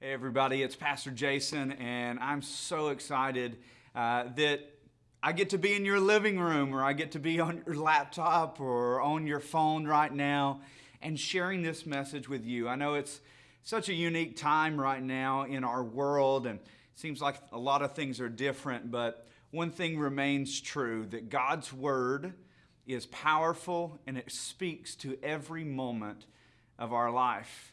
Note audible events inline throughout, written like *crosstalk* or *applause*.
Hey, everybody, it's Pastor Jason, and I'm so excited uh, that I get to be in your living room or I get to be on your laptop or on your phone right now and sharing this message with you. I know it's such a unique time right now in our world, and it seems like a lot of things are different, but one thing remains true that God's Word is powerful and it speaks to every moment of our life.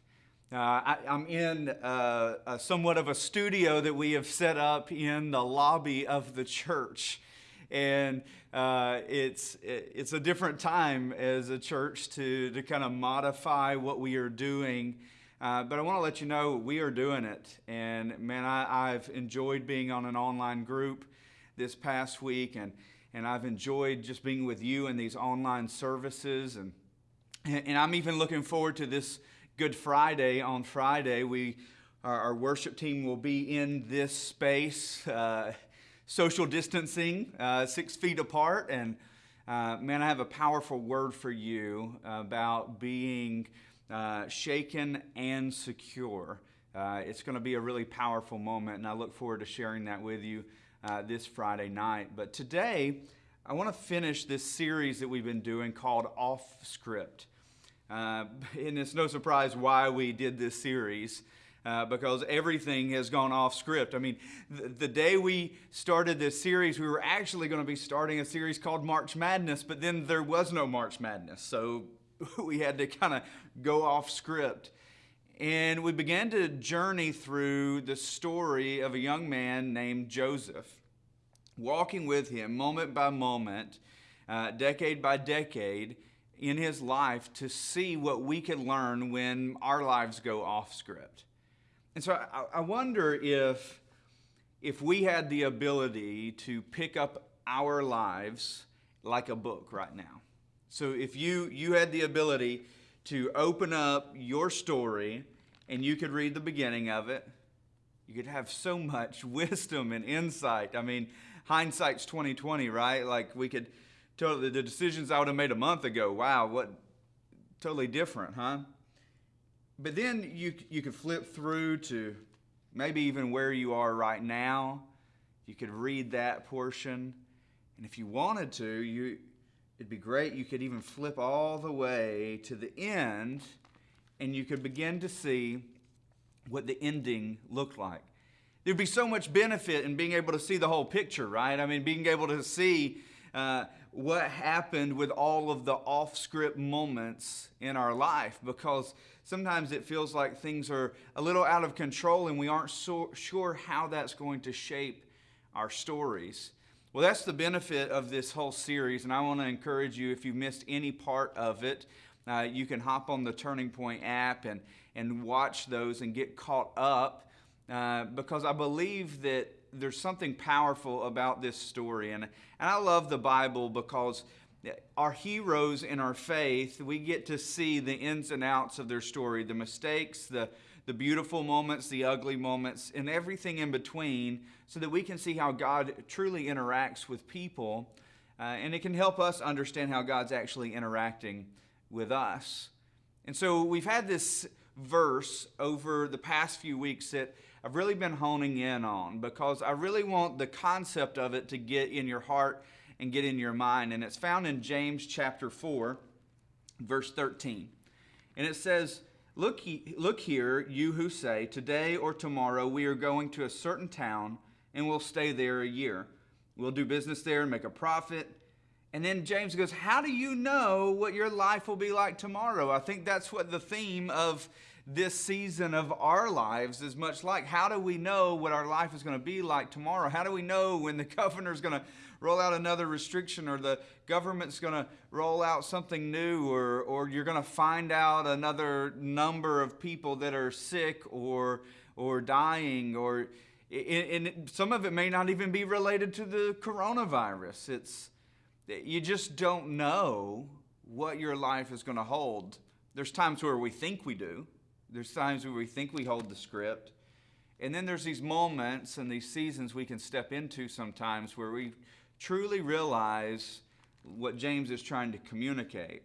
Uh, I, am in uh, a, somewhat of a studio that we have set up in the lobby of the church. And uh, it's, it's a different time as a church to, to kind of modify what we are doing. Uh, but I want to let you know we are doing it. And man, I, I've enjoyed being on an online group this past week. And, and I've enjoyed just being with you in these online services. And, and I'm even looking forward to this Good Friday on Friday. We, our, our worship team will be in this space, uh, social distancing, uh, six feet apart. And uh, man, I have a powerful word for you about being uh, shaken and secure. Uh, it's going to be a really powerful moment, and I look forward to sharing that with you uh, this Friday night. But today, I want to finish this series that we've been doing called Off Script. Uh, *laughs* and it's no surprise why we did this series. Uh, because everything has gone off script. I mean, the, the, day we started this series, we were actually going to be starting a series called March Madness, but then there was no March Madness. So *laughs* we had to kind of go off script. And we began to journey through the story of a young man named Joseph, walking with him moment by moment, uh, decade by decade in his life to see what we can learn when our lives go off script. And so I, I wonder if, if we had the ability to pick up our lives like a book right now. So if you, you had the ability to open up your story and you could read the beginning of it, you could have so much *laughs* wisdom and insight. I mean, hindsight's 2020, right? Like we could totally the decisions I would have made a month ago. Wow, what totally different, huh? But then you you could flip through to maybe even where you are right now. You could read that portion, and if you wanted to, you it'd be great. You could even flip all the way to the end, and you could begin to see what the ending looked like. There'd be so much benefit in being able to see the whole picture, right? I mean, being able to see uh, what happened with all of the off script moments in our life because sometimes it feels like things are a little out of control and we aren't so sure how that's going to shape our stories. Well, that's the benefit of this whole series, and I want to encourage you if you missed any part of it, uh, you can hop on the Turning Point app and, and watch those and get caught up uh, because I believe that there's something powerful about this story. And, and I love the Bible because our heroes in our faith, we get to see the ins and outs of their story, the mistakes, the, the beautiful moments, the ugly moments, and everything in between, so that we can see how God truly interacts with people. Uh, and it can help us understand how God's actually interacting with us. And so we've had this verse over the past few weeks that I've really been honing in on because I really want the concept of it to get in your heart and get in your mind. And it's found in James chapter 4, verse 13. And it says, Look, look here, you who say, Today or tomorrow we are going to a certain town and we'll stay there a year. We'll do business there and make a profit. And then James goes, How do you know what your life will be like tomorrow? I think that's what the theme of this season of our lives is much like how do we know what our life is going to be like tomorrow? How do we know when the *laughs* governor is going to roll out another restriction or the government's going to roll out something new or, or you're going to find out another number of people that are sick or, or dying or and some of it may not even be related to the coronavirus. It's you just don't know what your life is going to hold. There's times where we think we do. There's times where we think we hold the script. And then there's these moments and these seasons we can step into sometimes where we truly realize what James is trying to communicate.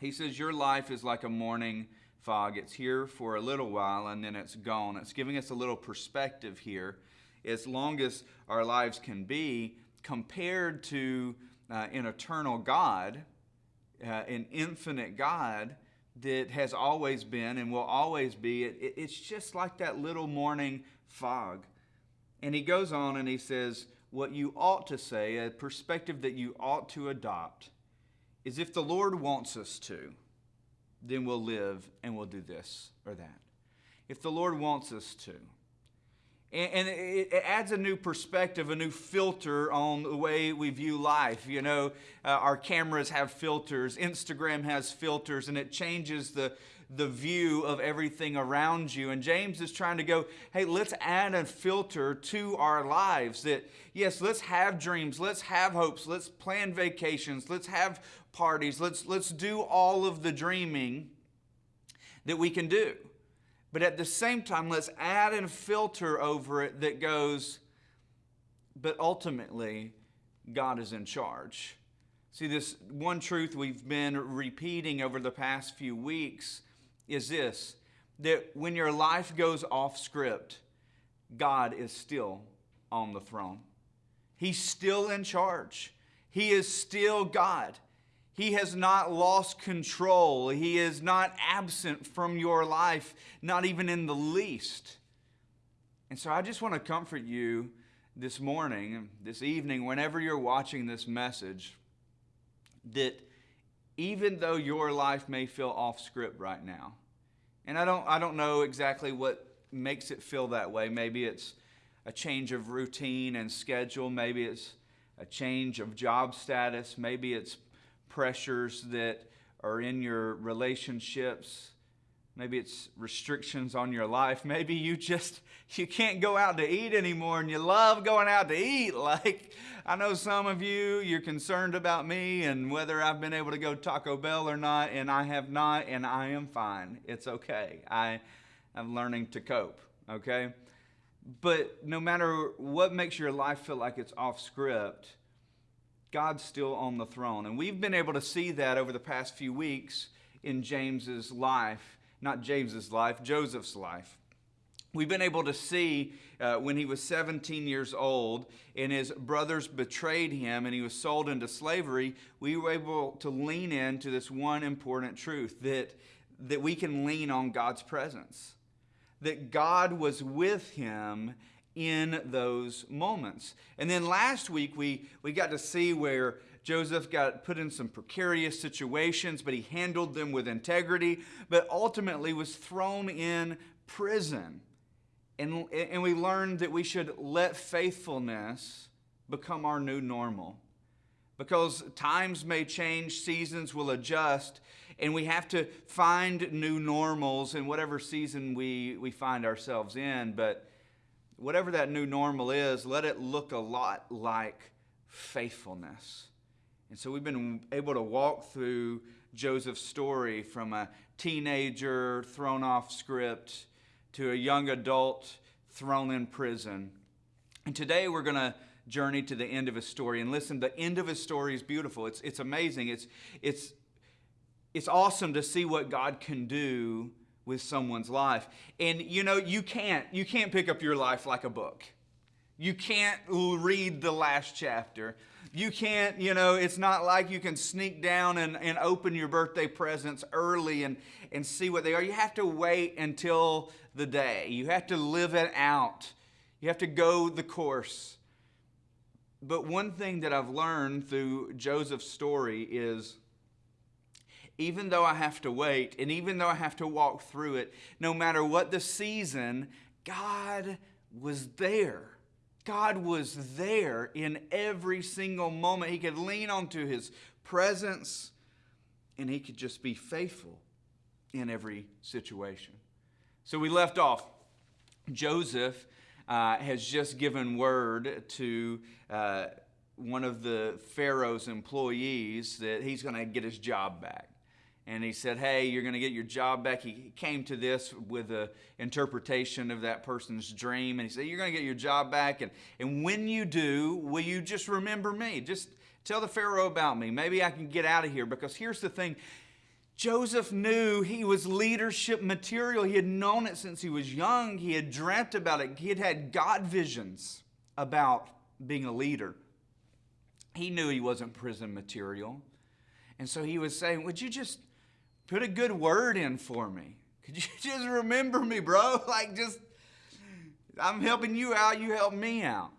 He says, Your life is like a morning fog. It's here for a little while and then it's gone. It's giving us a little perspective here. As long as our lives can be, compared to uh, an eternal God, uh, an infinite God that has always been and will always be, it, it, it's just like that little morning fog. And he goes on and he says, What you ought to say, a perspective that you ought to adopt, is if the Lord wants us to, then we'll live and we'll do this or that. If the Lord wants us to. And, it, adds a new perspective, a new filter on the way we view life. You know, uh, our cameras have filters, Instagram has filters, and it changes the, the view of everything around you. And James is trying to go, hey, let's add a filter to our lives that, yes, let's have dreams, let's have hopes, let's plan vacations, let's have parties, let's, let's do all of the dreaming that we can do. But at the same time, let's add and filter over it that goes, but ultimately, God is in charge. See, this one truth we've been repeating over the past few weeks is this that when your life goes off script, God is still on the throne. He's still in charge. He is still God. He has not lost control. He is not absent from your life, not even in the least. And so I just want to comfort you this morning, this evening, whenever you're watching this message, that even though your life may feel off script right now, and I don't, I don't know exactly what makes it feel that way. Maybe it's a change of routine and schedule. Maybe it's a change of job status. Maybe it's pressures that are in your relationships. Maybe it's restrictions on your life. Maybe you just *laughs* you can't go out to eat anymore and you love going out to eat. *laughs* Like I know some of you you're concerned about me and whether I've been able to go Taco Bell or not and I have not and I am fine. It's okay. I am learning to cope, okay? But no matter what makes your life feel like it's off script, God's still on the throne. And we've been able to see that over the past few weeks in James's life, not James's life, Joseph's life. We've been able to see uh, when he was 17 years old and his brothers betrayed him and he was sold into slavery, we were able to lean into this one important truth that, that we can lean on God's presence. That God was with him in those moments. And then last week, we, we got to see where Joseph got put in some precarious situations, but he handled them with integrity, but ultimately was thrown in prison. And, and we learned that we should let faithfulness become our new normal. Because times may change, seasons will adjust, and we have to find new normals in whatever season we, we find ourselves in. But whatever that new normal is, let it look a lot like faithfulness. And so we've been able to walk through Joseph's story from a teenager thrown off script to a young adult thrown in prison. And today we're going to journey to the end of his story. And listen, the end of his story is beautiful. It's, it's amazing. It's, it's, it's awesome to see what God can do with someone's life. And you know, you can't you can't pick up your life like a book. You can't read the last chapter. You can't, you know, it's not like you can sneak down and, and open your birthday presents early and, and see what they are. You have to wait until the day. You have to live it out. You have to go the course. But one thing that I've learned through Joseph's story is even though I have to wait and even though I have to walk through it, no matter what the season, God was there. God was there in every single moment. He could lean onto his presence and he could just be faithful in every situation. So we left off. Joseph uh, has just given word to uh, one of the Pharaoh's employees that he's going to get his job back and he said, Hey, you're going to get your job back. He came to this with an interpretation of that person's dream. And he said, You're going to get your job back. And, and when you do, will you just remember me? Just tell the Pharaoh about me. Maybe I can get out of here. Because here's the thing Joseph knew he was leadership material. He had known it since he was young. He had dreamt about it. He had had God visions about being a leader. He knew he wasn't prison material. And so he was saying, Would you just put a good word in for me? Could you *laughs* just remember me, bro? *laughs* Like, just, I'm helping you out, you help me out.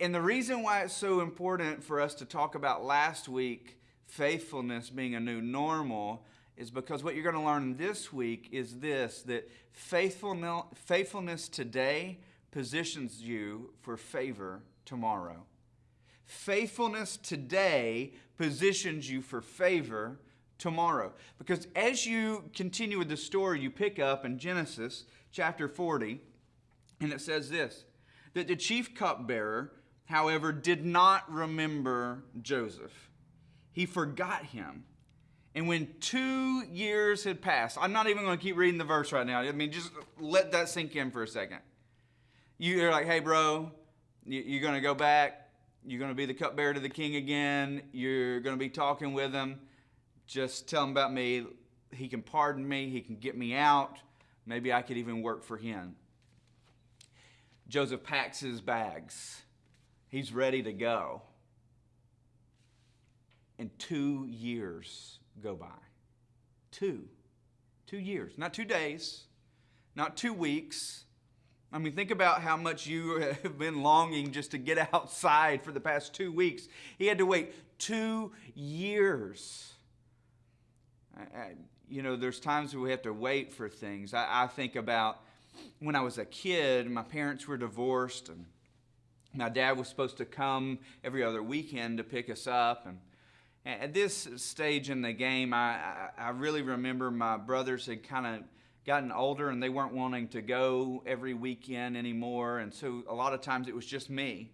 And the reason why it's so important for us to talk about last week faithfulness being a new normal is because what you're going to learn this week is this that faithfulness, faithfulness today positions you for favor tomorrow. Faithfulness today positions you for favor tomorrow. Because as you continue with the story, you pick up in Genesis chapter 40, and it says this that the chief cupbearer, however, did not remember Joseph he forgot him. And when two years had passed, I'm not even going to keep reading the verse right now. I mean, just let that sink in for a second. You're like, hey, bro, you're going to go back. You're going to be the cupbearer to the king again. You're going to be talking with him. Just tell him about me. He can pardon me. He can get me out. Maybe I could even work for him. Joseph packs his bags. He's ready to go and two years go by. Two. Two years. Not two days, not two weeks. I mean, think about how much you *laughs* have been longing just to get *laughs* outside for the past two weeks. He had to wait two years. You know, there's times we have to wait for things. I, I think about when I was a kid, my parents were divorced, and my dad was supposed to come every other weekend to pick us up. And at this stage in the game, I, I, I really remember my brothers had kind of gotten older and they weren't wanting to go every weekend anymore. And so a lot of times it was just me.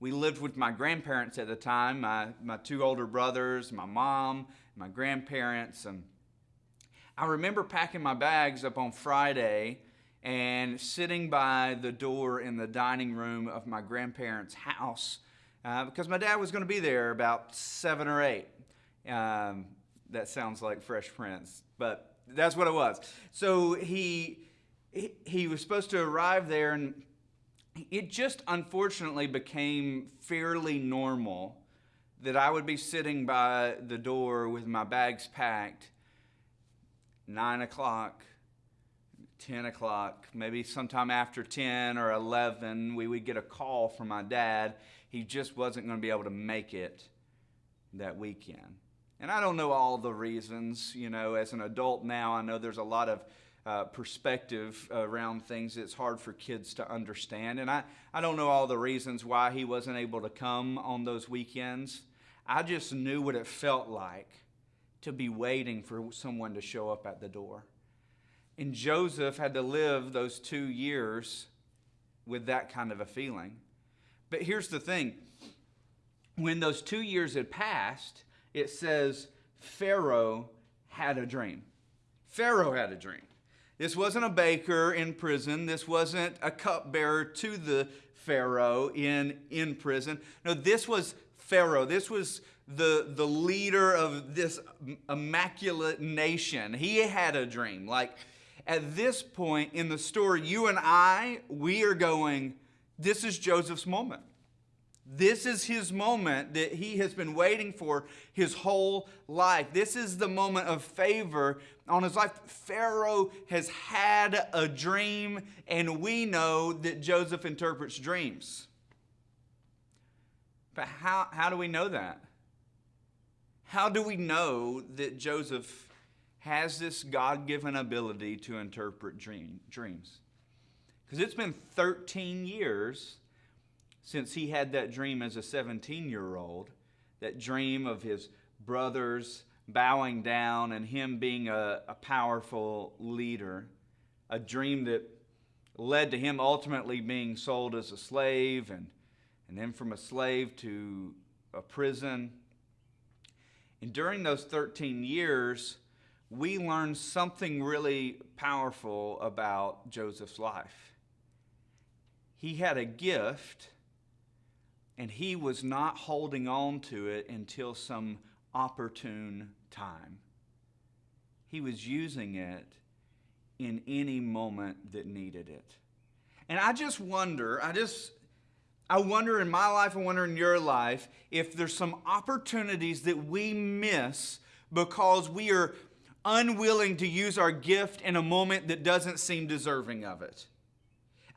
We lived with my grandparents at the time, my, my two older brothers, my mom, my grandparents. And I remember packing my bags up on Friday and sitting by the door in the dining room of my grandparents' house uh, because my dad was going to be there about seven or eight. Um, that sounds like Fresh Prince, but that's what it was. So he, he, he was supposed to arrive there, and it just unfortunately became fairly normal that I would be sitting by the door with my bags packed, nine o'clock, 10 o'clock, maybe sometime after 10 or 11, we would get a call from my dad he just wasn't going to be able to make it that weekend. And I don't know all the reasons. You know, as an adult now, I know there's a lot of uh, perspective around things it's hard for kids to understand. And I, I don't know all the reasons why he wasn't able to come on those weekends. I just knew what it felt like to be waiting for someone to show up at the door. And Joseph had to live those two years with that kind of a feeling. But here's the thing when those two years had passed, it says Pharaoh had a dream. Pharaoh had a dream. This wasn't a baker in prison. This wasn't a cupbearer to the Pharaoh in, in prison. No, this was Pharaoh. This was the, the leader of this immaculate nation. He had a dream. Like at this point in the story, you and I, we are going, this is Joseph's moment. This is his moment that he has been waiting for his whole life. This is the moment of favor on his life. Pharaoh has had a dream, and we know that Joseph interprets dreams. But how, how do we know that? How do we know that Joseph has this God given ability to interpret dream, dreams? Because it's been 13 years since he had that dream as a 17 year old, that dream of his brothers bowing down and him being a, a powerful leader, a dream that led to him ultimately being sold as a slave and, and then from a slave to a prison. And during those 13 years, we learned something really powerful about Joseph's life he had a gift and he was not holding on to it until some opportune time. He was using it in any moment that needed it. And I just wonder, I just I wonder in my life, I wonder in your life, if there's some opportunities that we miss because we are unwilling to use our gift in a moment that doesn't seem deserving of it.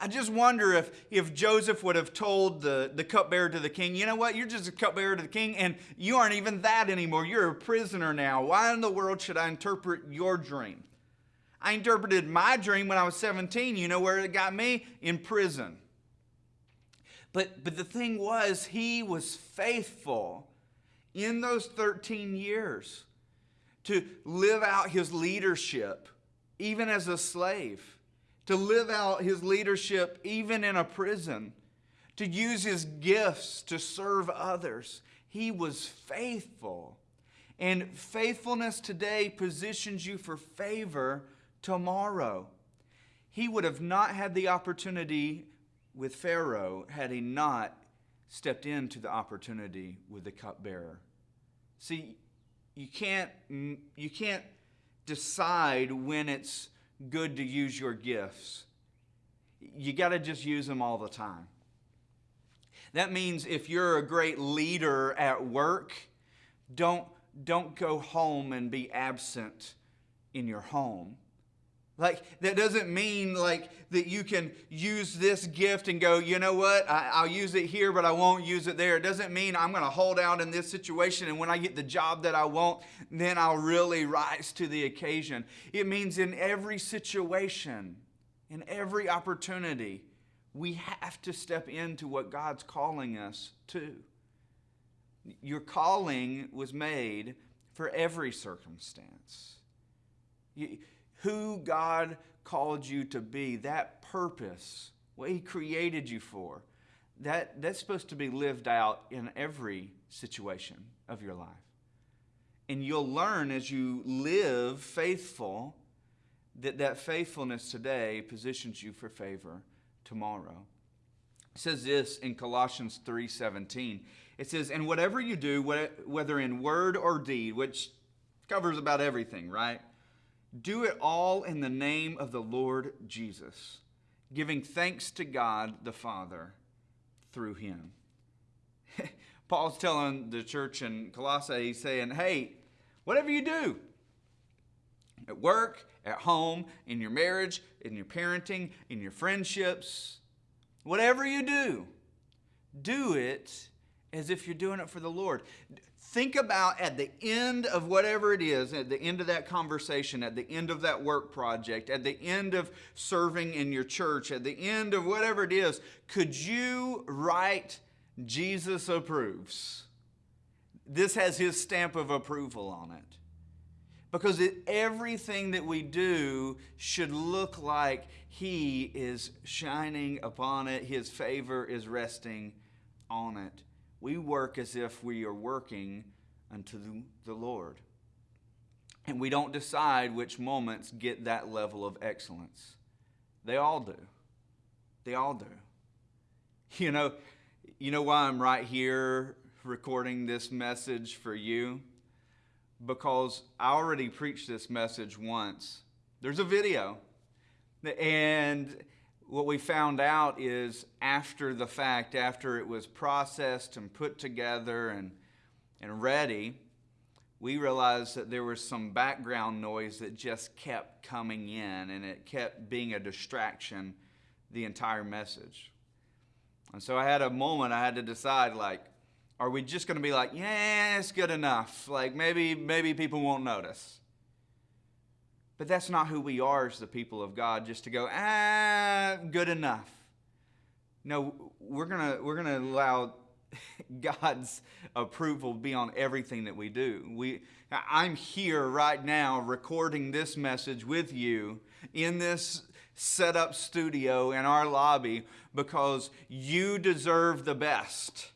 I just wonder if, if Joseph would have told the, the cupbearer to the king, you know what, you're just a cupbearer to the king, and you aren't even that anymore. You're a prisoner now. Why in the world should I interpret your dream? I interpreted my dream when I was 17. You know where it got me? In prison. But, but the thing was, he was faithful in those 13 years to live out his leadership, even as a slave to live out his leadership even in a prison, to use his gifts to serve others. He was faithful. And faithfulness today positions you for favor tomorrow. He would have not had the opportunity with Pharaoh had he not stepped into the opportunity with the cupbearer. See, you can't, you can't decide when it's good to use your gifts. You got to just use them all the time. That means if you're a great leader at work, don't, don't go home and be absent in your home. Like, that doesn't mean like that you can use this gift and go, you know what, I, will use it here, but I won't use it there. It doesn't mean I'm going to hold out in this situation and when I get the job that I want, then I'll really rise to the occasion. It means in every situation, in every opportunity, we have to step into what God's calling us to. Your calling was made for every circumstance. You, who God called you to be, that purpose, what He created you for, that, that's supposed to be lived out in every situation of your life. And you'll learn as you live faithful that that faithfulness today positions you for favor tomorrow. It says this in Colossians 3:17. It says, "And whatever you do, whether in word or deed, which covers about everything, right? Do it all in the name of the Lord Jesus, giving thanks to God the Father through him. *laughs* Paul's telling the church in Colossae, he's saying, hey, whatever you do, at work, at home, in your marriage, in your parenting, in your friendships, whatever you do, do it as if you're doing it for the Lord think about at the end of whatever it is, at the end of that conversation, at the end of that work project, at the end of serving in your church, at the end of whatever it is, could you write Jesus approves? This has his stamp of approval on it. Because it, everything that we do should look like he is shining upon it, his favor is resting on it we work as if we are working unto the Lord. And we don't decide which moments get that level of excellence. They all do. They all do. *laughs* You know, you know why I'm right here recording this message for you? Because I already preached this message once. There's a video. And what we found out is after the fact, after it was processed and put together and, and ready, we realized that there was some background noise that just kept coming in and it kept being a distraction the entire message. And so I had a moment I had to decide like, are we just going to be like, yeah, it's good enough? Like maybe maybe people won't notice. But that's not who we are as the people of God, just to go, ah, good enough. No, we're going we're to allow *laughs* God's approval be on everything that we do. We, I'm here right now recording this message with you in this set up studio in our lobby because you deserve the best.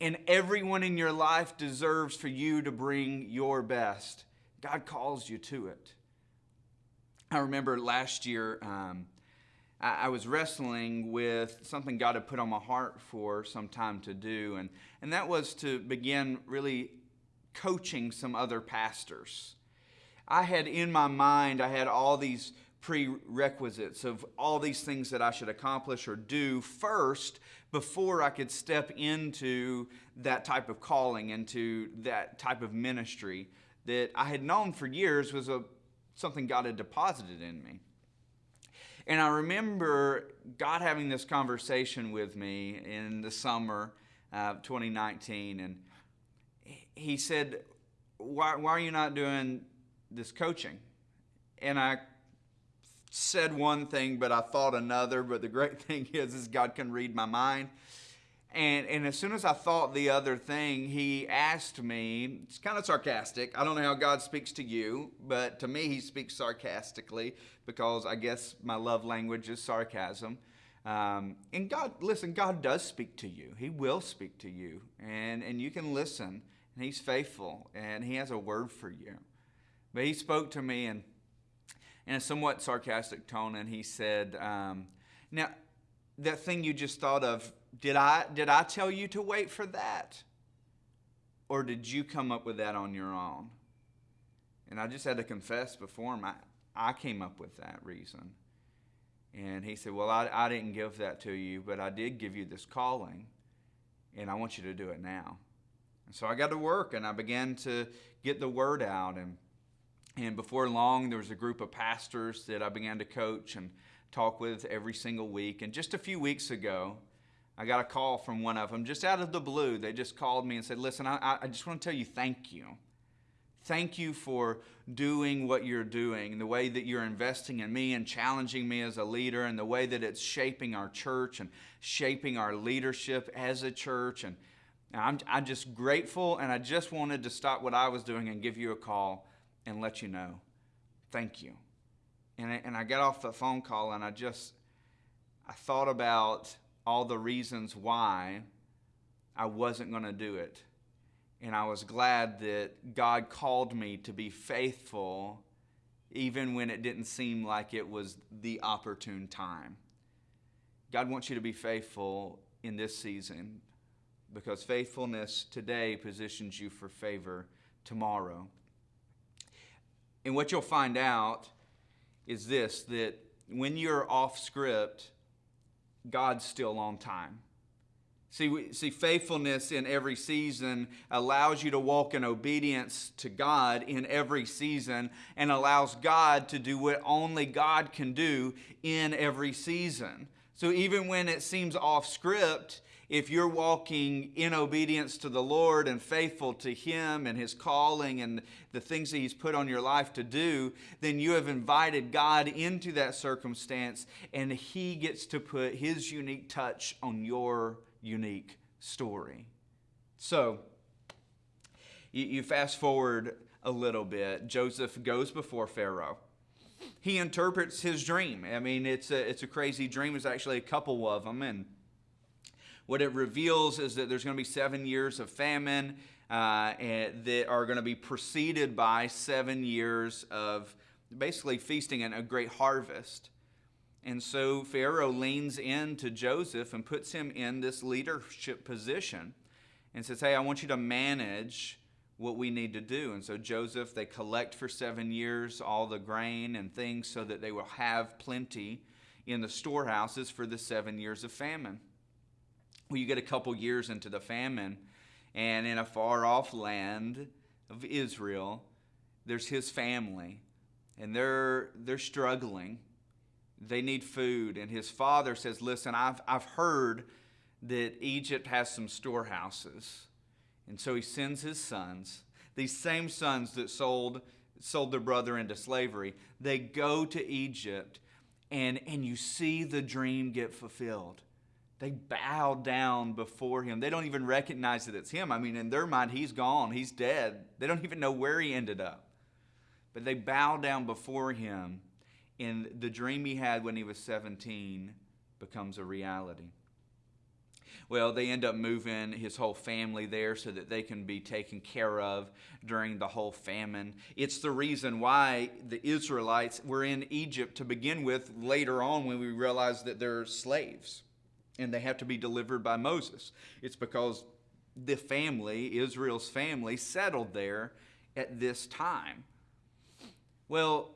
And everyone in your life deserves for you to bring your best. God calls you to it. I remember last year, um, I, I, was wrestling with something God had put on my heart for some time to do, and, and that was to begin really coaching some other pastors. I had in my mind, I had all these prerequisites of all these things that I should accomplish or do first before I could step into that type of calling, into that type of ministry that I had known for years was a, something God had deposited in me. And I remember God having this conversation with me in the summer of 2019. And He said, why, why are you not doing this coaching? And I said one thing, but I thought another. But the great *laughs* thing is, is God can read my mind. And, and as soon as I thought the other thing, he asked me, it's kind of sarcastic. I don't know how God speaks to you, but to me, he speaks sarcastically because I guess my love language is sarcasm. Um, and God, listen, God does speak to you. He will speak to you. And, and you can listen. And He's faithful. And He has a word for you. But He spoke to me in, in a somewhat sarcastic tone. And He said, um, Now, that thing you just thought of did I, did I tell you to wait for that? Or did you come up with that on your own? And I just had to confess before him, I, I came up with that reason. And he said, Well, I, I didn't give that to you, but I did give you this calling, and I want you to do it now. And so I got to work, and I began to get the word out. And, and before long, there was a group of pastors that I began to coach and talk with every single week. And just a few weeks ago, I got a call from one of them just out of the blue. They just called me and said, Listen, I, I just want to tell you thank you. Thank you for doing what you're doing, the way that you're investing in me and challenging me as a leader, and the way that it's shaping our church and shaping our leadership as a church. And I'm, I'm just grateful, and I just wanted to stop what I was doing and give you a call and let you know. Thank you. And I, and I got off the phone call, and I just, I thought about all the reasons why I wasn't going to do it. And I was glad that God called me to be faithful even when it didn't seem like it was the opportune time. God wants you to be faithful in this season because faithfulness today positions you for favor tomorrow. And what you'll find out is this that when you're off script, God's still on time. See, see, faithfulness in every season allows you to walk in obedience to God in every season and allows God to do what only God can do in every season. So even when it seems off script, if you're walking in obedience to the Lord and faithful to Him and His calling and the things that He's put on your life to do, then you have invited God into that circumstance and He gets to put His unique touch on your unique story. So, you, fast forward a little bit. Joseph goes before Pharaoh he interprets his dream. I mean, it's a, it's a crazy dream. There's actually a couple of them. And what it reveals is that there's going to be seven years of famine uh, that are going to be preceded by seven years of basically feasting and a great harvest. And so Pharaoh leans in to Joseph and puts him in this leadership position and says, Hey, I want you to manage what we need to do. And so Joseph, they collect for seven years all the grain and things so that they will have plenty in the storehouses for the seven years of famine. Well, you get a couple years into the famine, and in a far off land of Israel, there's his family, and they're, they're struggling. They need food. And his father says, Listen, I've, I've heard that Egypt has some storehouses. And so he sends his sons, these same sons that sold, sold their brother into slavery, they go to Egypt, and, and you see the dream get fulfilled. They bow down before him. They don't even recognize that it's him. I mean, in their mind, he's gone, he's dead. They don't even know where he ended up. But they bow down before him, and the dream he had when he was 17 becomes a reality. Well, they end up moving his whole family there so that they can be taken care of during the whole famine. It's the reason why the Israelites were in Egypt to begin with later on when we realize that they're slaves and they have to be delivered by Moses. It's because the family, Israel's family, settled there at this time. Well,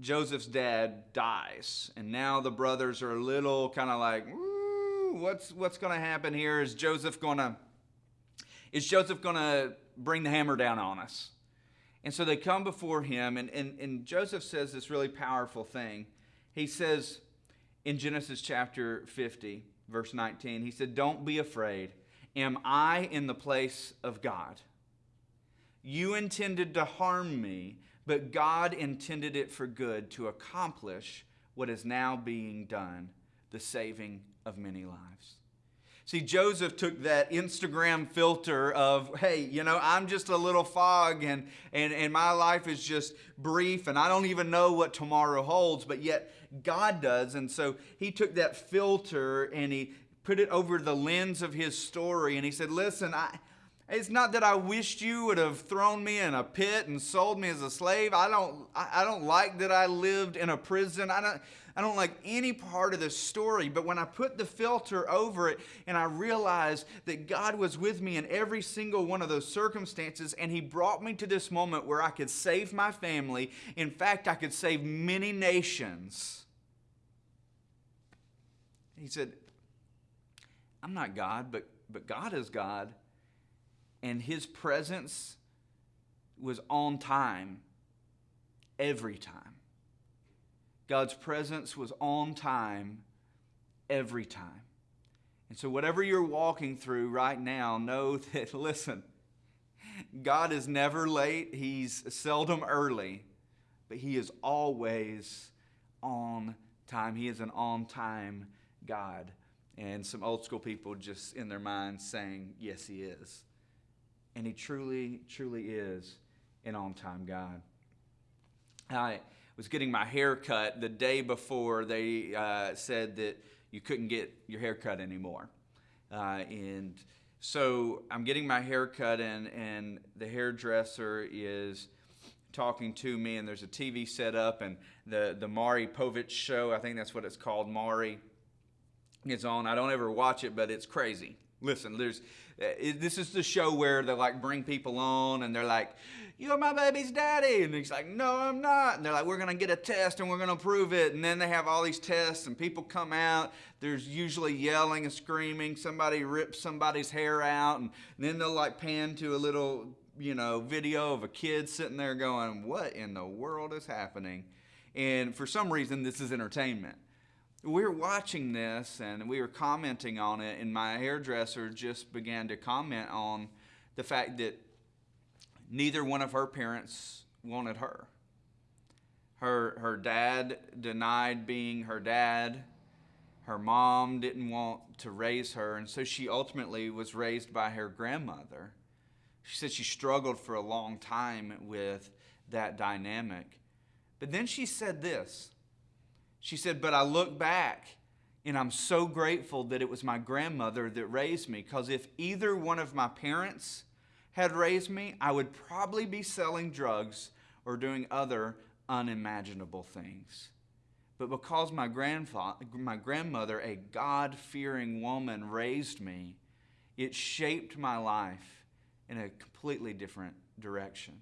Joseph's dad dies, and now the brothers are a little kind of like, what's what's going to happen here? Is Joseph going to is Joseph going to bring the hammer down on us? And so they come before him, and, and, and Joseph says this really powerful thing. He says in Genesis chapter 50, verse 19, he said, Don't be afraid. Am I in the place of God? You intended to harm me, but God intended it for good to accomplish what is now being done, the saving of many lives. See, Joseph took that Instagram filter of, hey, you know, I'm just a little fog and, and, and my life is just brief and I don't even know what tomorrow holds, but yet God does. And so he took that filter and he put it over the lens of his story and he said, listen, I, it's not that I wished you would have thrown me in a pit and sold me as a slave. I don't, I don't like that I lived in a prison. I don't, I don't like any part of this story, but when I put the filter over it and I realized that God was with me in every single one of those circumstances and He brought me to this moment where I could save my family, in fact, I could save many nations. He said, I'm not God, but, but God is God, and His presence was on time every time. God's presence was on time every time. And so, whatever you're walking through right now, know *laughs* that, listen, God is never late, He's seldom early, but He is always on time. He is an on time God. And some old school people just in their minds saying, Yes, He is. And He truly, truly is an on time God. I was getting my hair cut the day before they uh, said that you couldn't get your hair cut anymore. Uh, and so I'm getting my hair cut, and, and the hairdresser is talking to me, and there's a TV set up, and the, the Maury Povich show, I think that's what it's called, Maury, is on. I don't ever watch it, but it's crazy. Listen, there's uh, this is the show where they like bring people on and they're like, "You're my baby's daddy," and he's like, "No, I'm not." And they're like, "We're gonna get a test and we're gonna prove it." And then they have all these tests and people come out. There's usually yelling and screaming. Somebody rips somebody's hair out, and, and then they'll like pan to a little you know video of a kid sitting there going, "What in the world is happening?" And for some reason, this is entertainment we were watching this and we were commenting on it, and my hairdresser just began to comment on the fact that neither one of her parents wanted her. Her, her dad denied being her dad. Her mom didn't want to raise her, and so she ultimately was raised by her grandmother. She said she struggled for a long time with that dynamic. But then she said this she said, But I look back and I'm so grateful that it was my grandmother that raised me because if either one of my parents had raised me, I would probably be selling drugs or doing other unimaginable things. But because my, grandfather, my grandmother, a God fearing woman, raised me, it shaped my life in a completely different direction.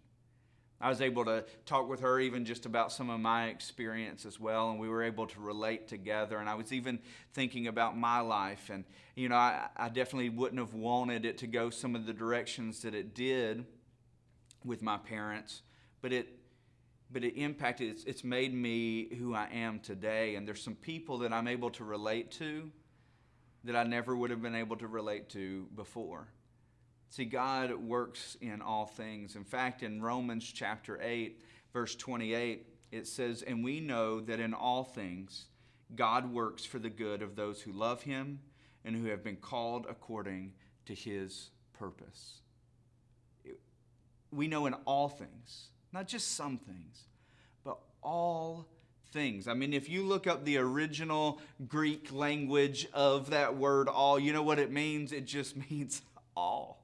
I was able to talk with her even just about some of my experience as well, and we were able to relate together. And I was even thinking about my life, and you know, I, I definitely wouldn't have wanted it to go some of the directions that it did with my parents, but it but it impacted it's, it's made me who I am today and there's some people that I'm able to relate to that I never would have been able to relate to before. See, God works in all things. In fact, in Romans chapter 8, verse 28, it says, And we know that in all things God works for the good of those who love him and who have been called according to his purpose. We know in all things, not just some things, but all things. I mean, if you look up the original Greek language of that word all, you know what it means? It just *laughs* means all.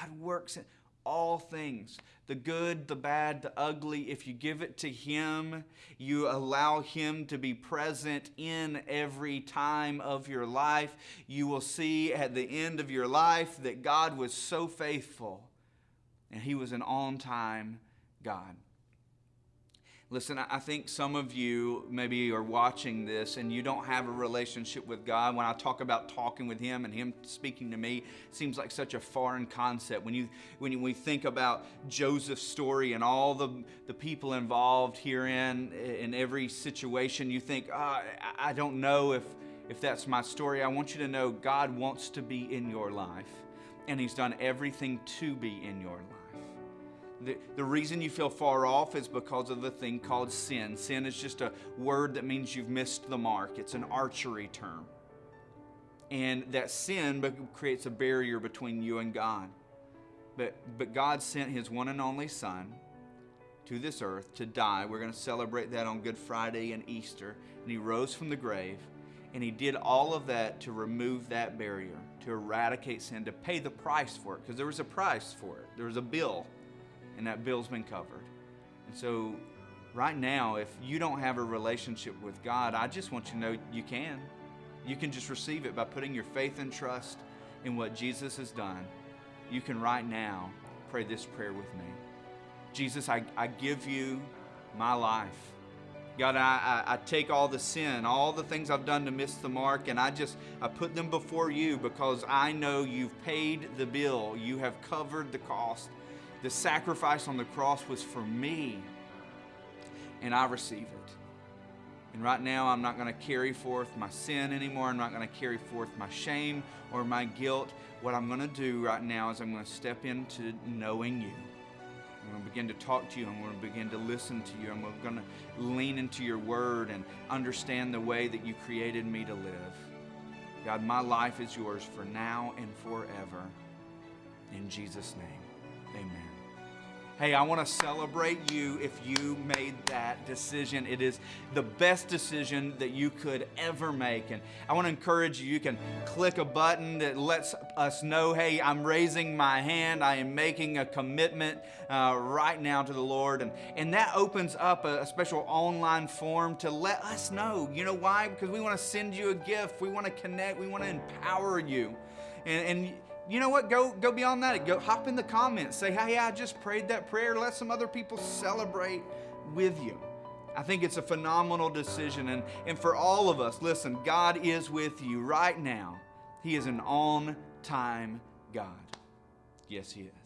God works in all things. the good, the bad, the ugly, if you give it to Him, you allow Him to be present in every time of your life, you will see at the end of your life that God was so faithful and He was an on time God. Listen, I think some of you maybe are watching this and you don't have a relationship with God. When I talk about talking with Him and Him speaking to me, seems like such a foreign concept. When you when we think about Joseph's story and all the, the people involved herein in every situation, you think, oh, I don't know if, if that's my story. I want you to know God wants to be in your life, and He's done everything to be in your life. The, the reason you feel far off is because of the thing called sin. Sin is just a word that means you've missed the mark, it's an archery term. And that sin creates a barrier between you and God. But, but God sent His one and only Son to this earth to die. We're going to celebrate that on Good Friday and Easter. And He rose from the grave. And He did all of that to remove that barrier, to eradicate sin, to pay the price for it. Because there was a price for it, there was a bill and that bill's been covered. And so, right now, if you don't have a relationship with God, I just want you to know you can. You can just receive it by putting your faith and trust in what Jesus has done. You can right now pray this prayer with me Jesus, I, I give you my life. God, I, I, I, take all the sin, all the things I've done to miss the mark, and I just I put them before you because I know you've paid the bill. You have covered the cost. The sacrifice on the cross was for me, and I receive it. And right now, I'm not going to carry forth my sin anymore. I'm not going to carry forth my shame or my guilt. What I'm going to do right now is I'm going to step into knowing you. I'm going to begin to talk to you. I'm going to begin to listen to you. I'm going to lean into your word and understand the way that you created me to live. God, my life is yours for now and forever. In Jesus' name, amen. Hey, I want to celebrate you if you made that decision. It is the best decision that you could ever make. And I want to encourage you, you can click a button that lets us know, hey, I'm raising my hand. I am making a commitment uh, right now to the Lord. And, and that opens up a, a special online form to let us know. You know why? Because we want to send you a gift. We want to connect. We want to empower you. And, and you know what? Go go beyond that. Go hop in the comments. Say, hey, I just prayed that prayer. Let some other people celebrate with you. I think it's a phenomenal decision. And, and for all of us, listen, God is with you right now. He is an on time God. Yes, He is.